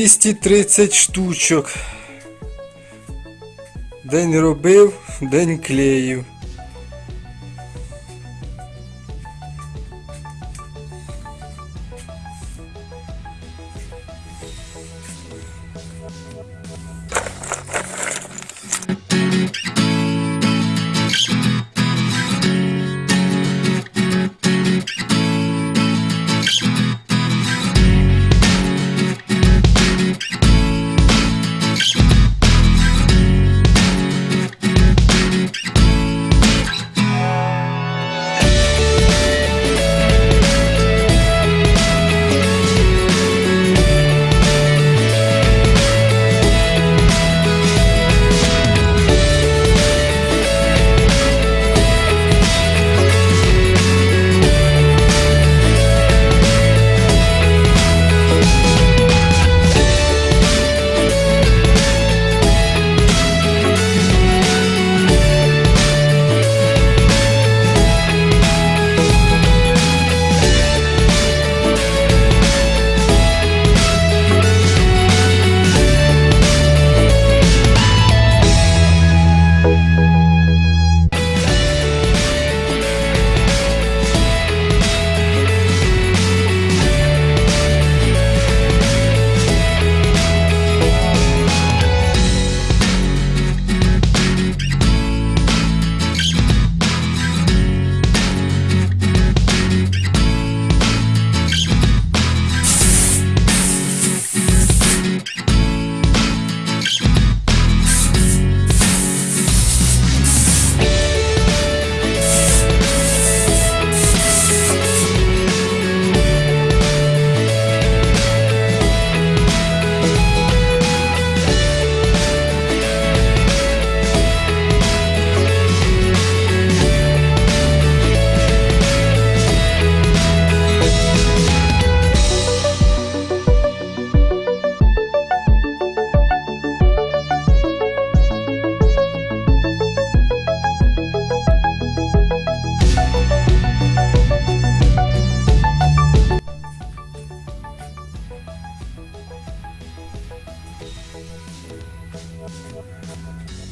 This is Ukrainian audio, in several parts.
230 штучок. День робив, день клеїв.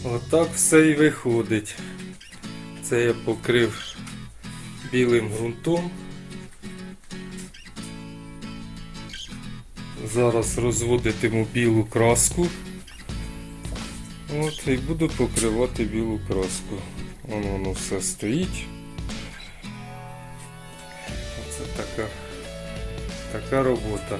Отак все і виходить. Це я покрив білим ґрунтом. Зараз розводитиму білу краску. От, і буду покривати білу краску. Воно, воно все стоїть. Оце така, така робота.